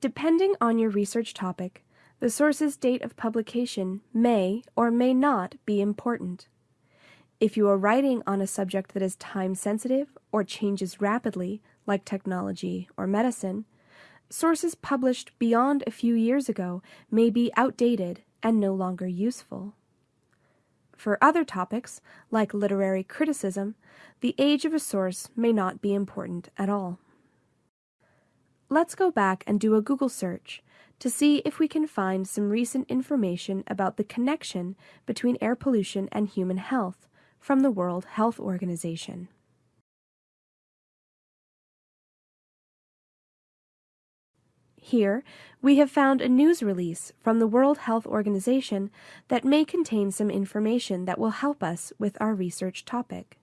Depending on your research topic, the source's date of publication may or may not be important. If you are writing on a subject that is time sensitive or changes rapidly, like technology or medicine, sources published beyond a few years ago may be outdated and no longer useful. For other topics, like literary criticism, the age of a source may not be important at all. Let's go back and do a Google search to see if we can find some recent information about the connection between air pollution and human health from the World Health Organization. Here, we have found a news release from the World Health Organization that may contain some information that will help us with our research topic.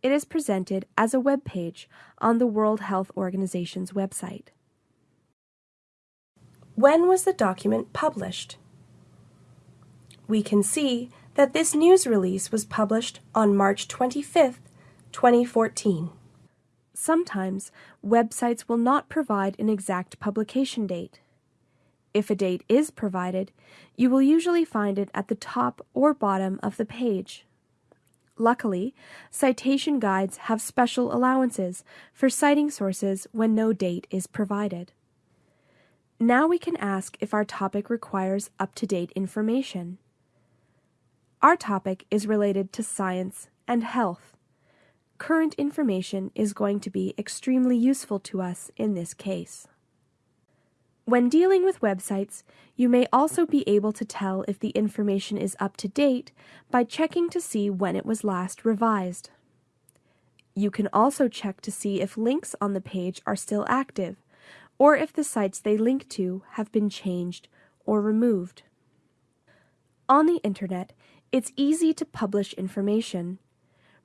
It is presented as a web page on the World Health Organization's website. When was the document published? We can see that this news release was published on March 25, 2014. Sometimes websites will not provide an exact publication date. If a date is provided, you will usually find it at the top or bottom of the page. Luckily, citation guides have special allowances for citing sources when no date is provided. Now we can ask if our topic requires up-to-date information. Our topic is related to science and health current information is going to be extremely useful to us in this case. When dealing with websites, you may also be able to tell if the information is up to date by checking to see when it was last revised. You can also check to see if links on the page are still active, or if the sites they link to have been changed or removed. On the internet, it's easy to publish information,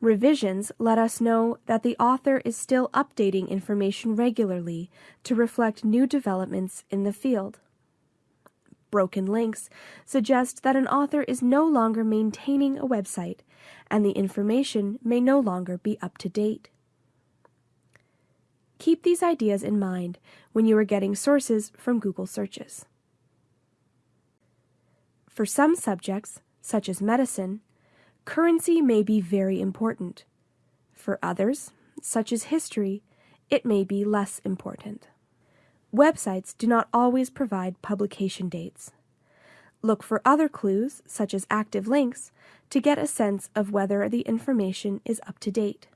Revisions let us know that the author is still updating information regularly to reflect new developments in the field. Broken links suggest that an author is no longer maintaining a website and the information may no longer be up to date. Keep these ideas in mind when you are getting sources from Google searches. For some subjects, such as medicine, currency may be very important. For others, such as history, it may be less important. Websites do not always provide publication dates. Look for other clues, such as active links, to get a sense of whether the information is up to date.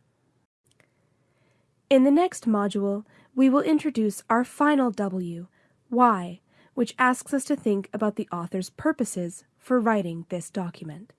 In the next module, we will introduce our final W, why, which asks us to think about the author's purposes for writing this document.